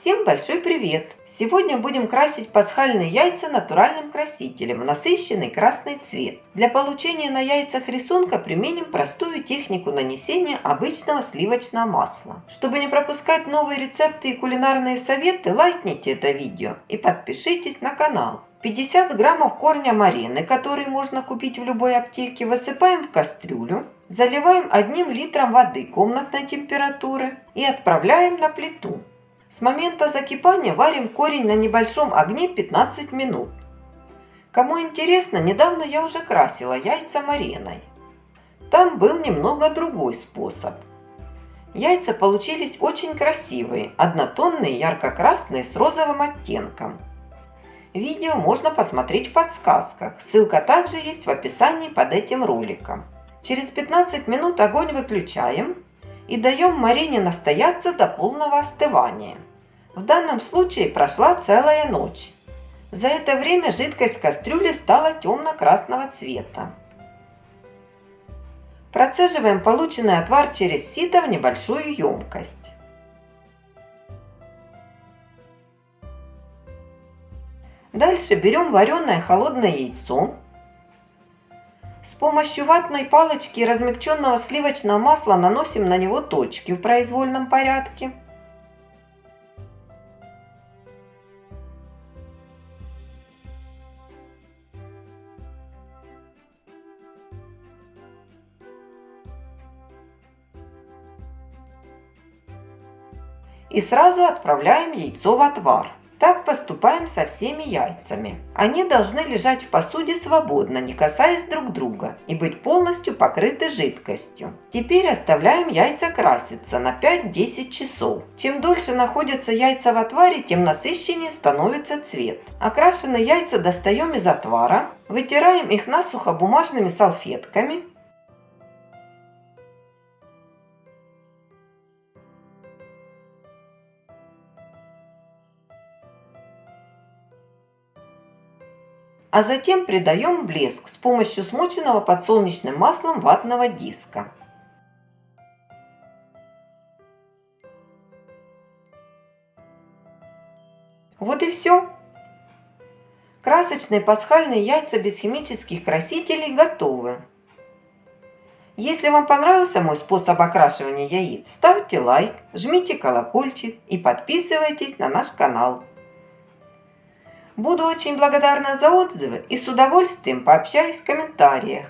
Всем большой привет! Сегодня будем красить пасхальные яйца натуральным красителем насыщенный красный цвет. Для получения на яйцах рисунка применим простую технику нанесения обычного сливочного масла. Чтобы не пропускать новые рецепты и кулинарные советы, лайкните это видео и подпишитесь на канал. 50 граммов корня марины, который можно купить в любой аптеке, высыпаем в кастрюлю, заливаем одним литром воды комнатной температуры и отправляем на плиту. С момента закипания варим корень на небольшом огне 15 минут. Кому интересно, недавно я уже красила яйца мариной. Там был немного другой способ. Яйца получились очень красивые, однотонные, ярко-красные с розовым оттенком. Видео можно посмотреть в подсказках, ссылка также есть в описании под этим роликом. Через 15 минут огонь выключаем и даем марине настояться до полного остывания. В данном случае прошла целая ночь. За это время жидкость в кастрюле стала темно-красного цвета. Процеживаем полученный отвар через сито в небольшую емкость. Дальше берем вареное холодное яйцо, с помощью ватной палочки и размягченного сливочного масла наносим на него точки в произвольном порядке. И сразу отправляем яйцо в отвар. Так поступаем со всеми яйцами. Они должны лежать в посуде свободно, не касаясь друг друга, и быть полностью покрыты жидкостью. Теперь оставляем яйца краситься на 5-10 часов. Чем дольше находятся яйца в отваре, тем насыщеннее становится цвет. Окрашенные яйца достаем из отвара, вытираем их насухо бумажными салфетками а затем придаем блеск с помощью смоченного подсолнечным маслом ватного диска. Вот и все. Красочные пасхальные яйца без химических красителей готовы. Если вам понравился мой способ окрашивания яиц, ставьте лайк, жмите колокольчик и подписывайтесь на наш канал. Буду очень благодарна за отзывы и с удовольствием пообщаюсь в комментариях.